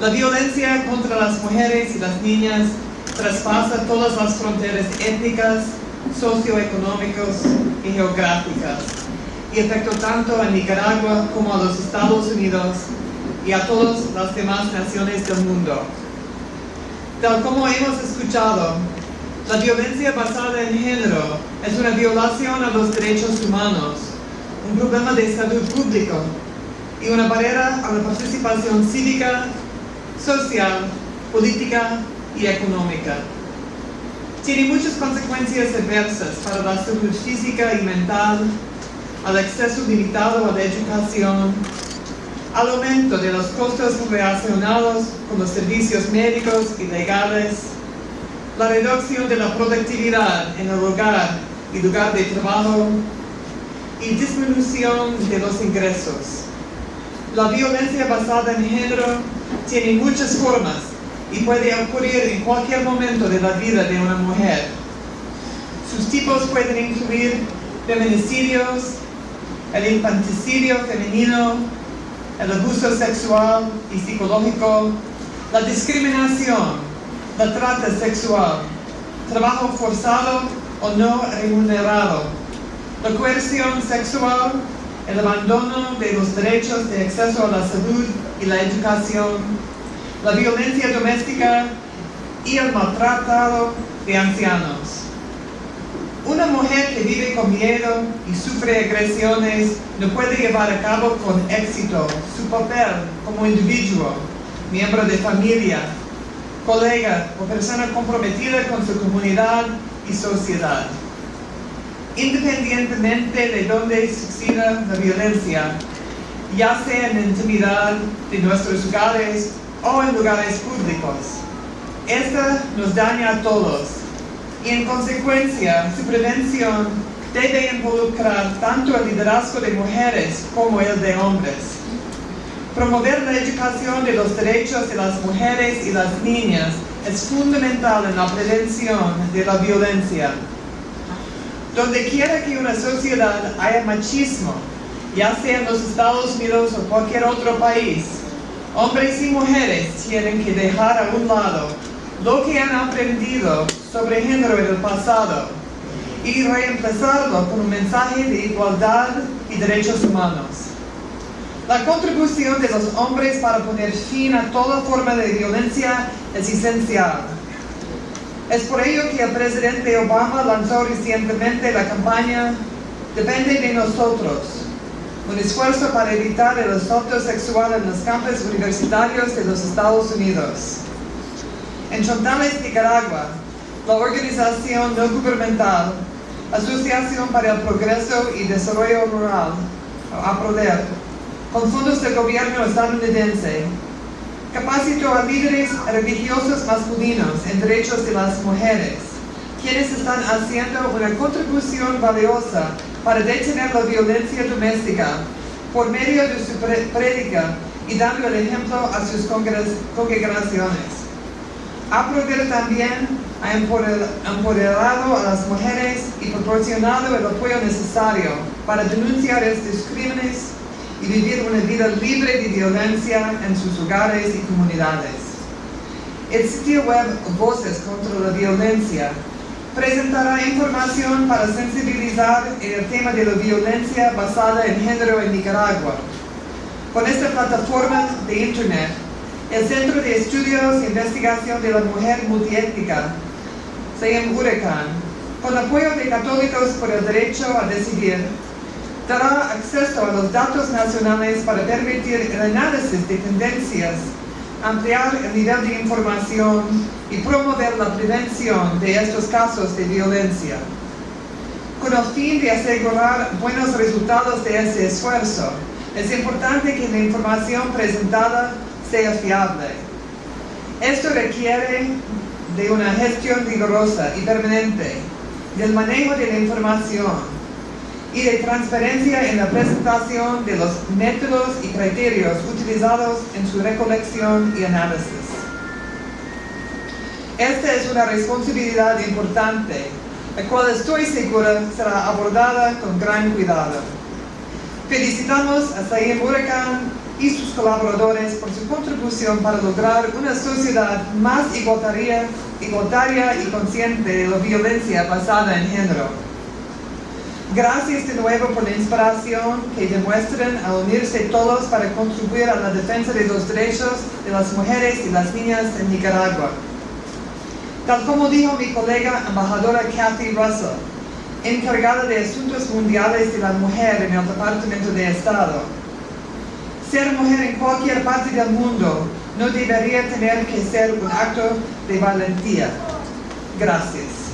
La violencia contra las mujeres y las niñas traspasa todas las fronteras étnicas, socioeconómicas y geográficas y afectó tanto a Nicaragua como a los Estados Unidos y a todas las demás naciones del mundo. Tal como hemos escuchado, la violencia basada en género es una violación a los derechos humanos, un problema de salud público y una barrera a la participación cívica, social, política y económica. Tiene muchas consecuencias adversas para la salud física y mental, al acceso limitado a la educación, al aumento de los costos relacionados con los servicios médicos y legales, la reducción de la productividad en el hogar y lugar de trabajo y disminución de los ingresos. La violencia basada en género tiene muchas formas y puede ocurrir en cualquier momento de la vida de una mujer. Sus tipos pueden incluir feminicidios, el infanticidio femenino, el abuso sexual y psicológico, la discriminación, la trata sexual, trabajo forzado o no remunerado, la coerción sexual, el abandono de los derechos de acceso a la salud y la educación, la violencia doméstica y el maltratado de ancianos. Una mujer que vive con miedo y sufre agresiones no puede llevar a cabo con éxito su papel como individuo, miembro de familia, colega o persona comprometida con su comunidad y sociedad. Independientemente de dónde suceda la violencia, ya sea en la intimidad de nuestros hogares o en lugares públicos, esta nos daña a todos y en consecuencia su prevención debe involucrar tanto el liderazgo de mujeres como el de hombres. Promover la educación de los derechos de las mujeres y las niñas es fundamental en la prevención de la violencia. Donde quiera que una sociedad haya machismo, ya sea en los Estados Unidos o cualquier otro país, hombres y mujeres tienen que dejar a un lado lo que han aprendido sobre género en el pasado y reemplazarlo con un mensaje de igualdad y derechos humanos. La contribución de los hombres para poner fin a toda forma de violencia es esencial. Es por ello que el presidente Obama lanzó recientemente la campaña Depende de nosotros, un esfuerzo para evitar el asalto sexual en los campos universitarios de los Estados Unidos. En Chontales, Nicaragua, la organización no gubernamental Asociación para el Progreso y Desarrollo Rural, APRODER, con fondos del gobierno estadounidense, capacitó a líderes religiosos masculinos en derechos de las mujeres, quienes están haciendo una contribución valiosa para detener la violencia doméstica por medio de su prédica y dando el ejemplo a sus congregaciones. APRODER también ha empoderado a las mujeres y proporcionado el apoyo necesario para denunciar estos crímenes vivir una vida libre de violencia en sus hogares y comunidades. El sitio web Voces contra la Violencia presentará información para sensibilizar en el tema de la violencia basada en género en Nicaragua. Con esta plataforma de Internet, el Centro de Estudios e Investigación de la Mujer Multiétnica, CEM Huracán, con apoyo de Católicos por el Derecho a Decidir, dará acceso a los datos nacionales para permitir el análisis de tendencias, ampliar el nivel de información y promover la prevención de estos casos de violencia. Con el fin de asegurar buenos resultados de ese esfuerzo, es importante que la información presentada sea fiable. Esto requiere de una gestión rigurosa y permanente del manejo de la información y de transparencia en la presentación de los métodos y criterios utilizados en su recolección y análisis. Esta es una responsabilidad importante, la cual estoy segura será abordada con gran cuidado. Felicitamos a Saim Huracán y sus colaboradores por su contribución para lograr una sociedad más igualitaria, igualitaria y consciente de la violencia basada en género. Gracias de nuevo por la inspiración que demuestran al unirse todos para contribuir a la defensa de los derechos de las mujeres y las niñas en Nicaragua. Tal como dijo mi colega embajadora Kathy Russell, encargada de Asuntos Mundiales de la Mujer en el Departamento de Estado, ser mujer en cualquier parte del mundo no debería tener que ser un acto de valentía. Gracias.